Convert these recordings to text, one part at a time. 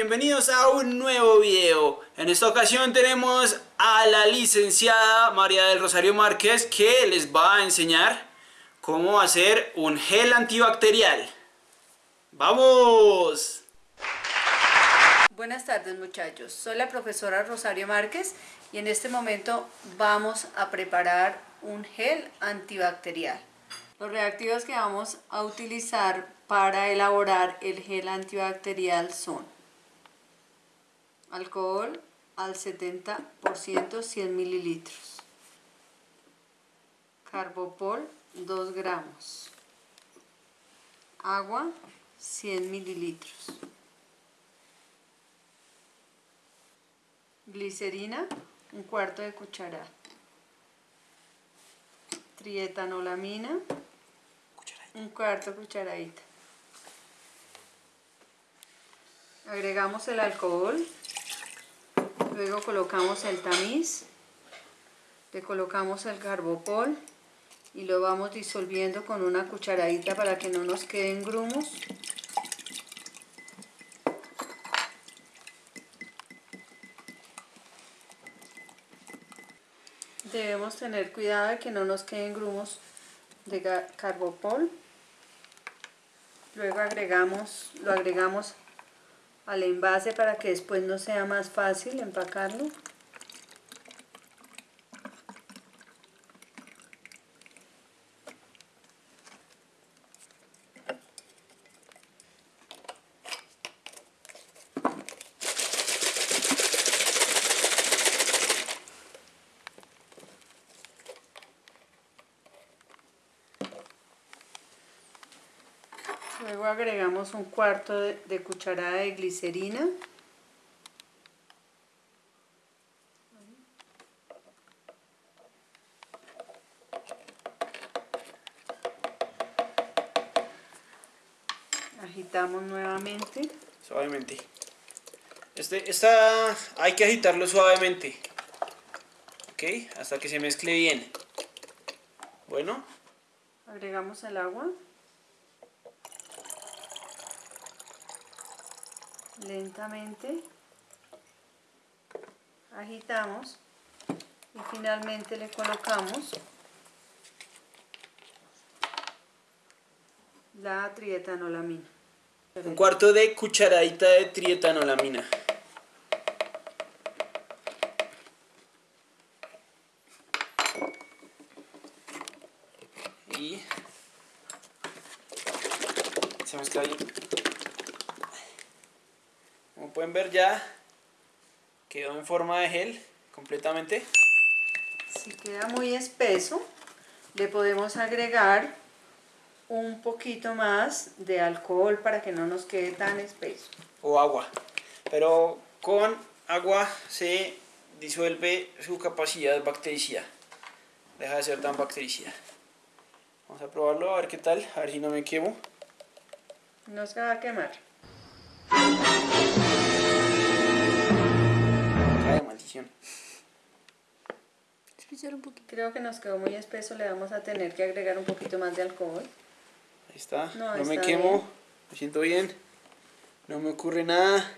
Bienvenidos a un nuevo video. En esta ocasión tenemos a la licenciada María del Rosario Márquez que les va a enseñar cómo hacer un gel antibacterial. ¡Vamos! Buenas tardes muchachos, soy la profesora Rosario Márquez y en este momento vamos a preparar un gel antibacterial. Los reactivos que vamos a utilizar para elaborar el gel antibacterial son alcohol al 70% 100 mililitros, carbopol 2 gramos, agua 100 mililitros, glicerina un cuarto de cucharada, trietanolamina un cuarto cucharadita. Agregamos el alcohol, luego colocamos el tamiz, le colocamos el carbopol y lo vamos disolviendo con una cucharadita para que no nos queden grumos. Debemos tener cuidado de que no nos queden grumos de carbopol. Luego agregamos, lo agregamos al envase para que después no sea más fácil empacarlo. Luego agregamos un cuarto de, cucharada de glicerina. Agitamos nuevamente. Suavemente. Este, esta hay que agitarlo suavemente. Ok, hasta que se mezcle bien. Bueno. Agregamos el agua. Lentamente agitamos y finalmente le colocamos la trietanolamina. Un cuarto de cucharadita de trietanolamina. Y se mezcla bien pueden ver ya quedó en forma de gel completamente. Si queda muy espeso, le podemos agregar un poquito más de alcohol para que no nos quede tan espeso. O agua. Pero con agua se disuelve su capacidad bactericida. Deja de ser tan bactericida. Vamos a probarlo, a ver qué tal, a ver si no me quemo. No se va a quemar. Creo que nos quedó muy espeso, le vamos a tener que agregar un poquito más de alcohol. Ahí está, no, me quemo, me siento bien, no me ocurre nada.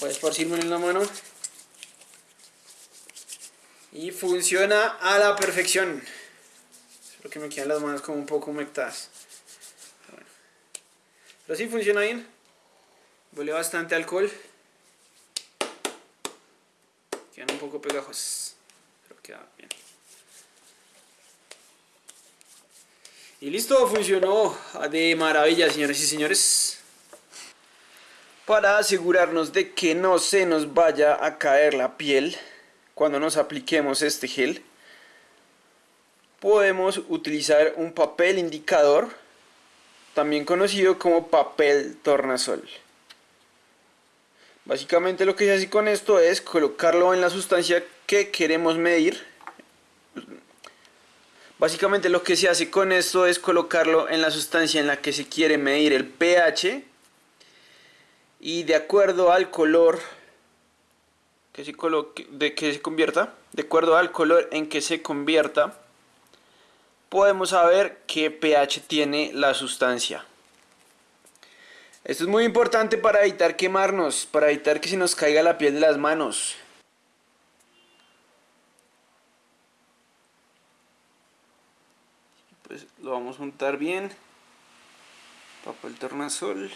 Voy a esparcirme en la mano. Y funciona a la perfección. Espero que me queden las manos como un poco humectadas. Pero sí funciona bien. Huele bastante alcohol. Un poco pegajos. Pero queda bien. Y listo, funcionó de maravilla, señores y señores. Para asegurarnos de que no se nos vaya a caer la piel cuando nos apliquemos este gel, podemos utilizar un papel indicador, también conocido como papel tornasol. Básicamente lo que se hace con esto es colocarlo en la sustancia que queremos medir. Básicamente lo que se hace con esto es colocarlo en la sustancia en la que se quiere medir el pH y de acuerdo al color que se, coloque, de que se convierta, de acuerdo al color en que se convierta, podemos saber qué pH tiene la sustancia. Esto es muy importante para evitar quemarnos, para evitar que se nos caiga la piel de las manos. Pues lo vamos a juntar bien. Papel tornasol.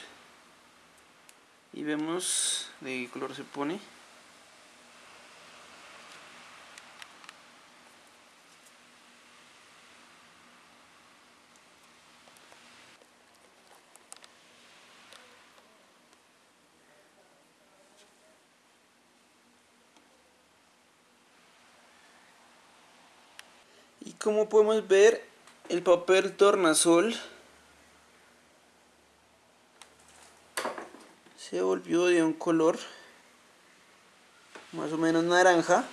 Y vemos de qué color se pone. Y como podemos ver, el papel tornasol se volvió de un color más o menos naranja.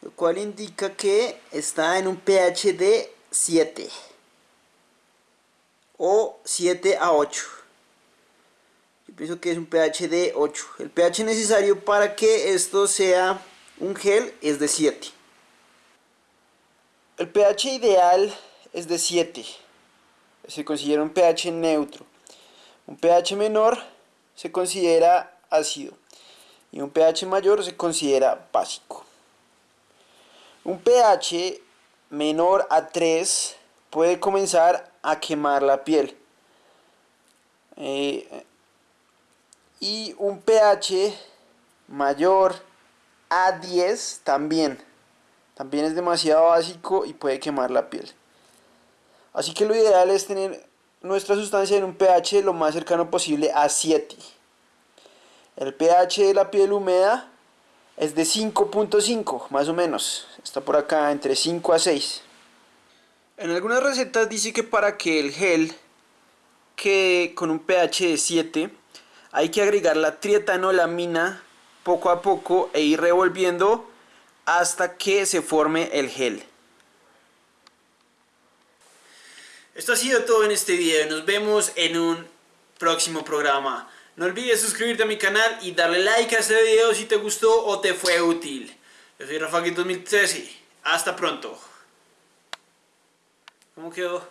Lo cual indica que está en un pH de 7 o 7 a 8. Yo pienso que es un pH de 8. El pH necesario para que esto sea un gel es de 7. El pH ideal es de 7. Se considera un pH neutro. Un pH menor se considera ácido y un pH mayor se considera básico. Un pH menor a 3 puede comenzar a quemar la piel. Eh, y un pH mayor a 10 también. También es demasiado básico y puede quemar la piel. Así que lo ideal es tener nuestra sustancia en un pH lo más cercano posible a 7. El pH de la piel húmeda es de 5.5, más o menos. Está por acá entre 5 a 6. En algunas recetas dice que para que el gel quede con un pH de 7, hay que agregar la trietanolamina poco a poco e ir revolviendo hasta que se forme el gel. Esto ha sido todo en este video. Nos vemos en un próximo programa. No olvides suscribirte a mi canal y darle like a este video si te gustó o te fue útil. Yo soy Rafa 2013. Hasta pronto. ¿Cómo quedó?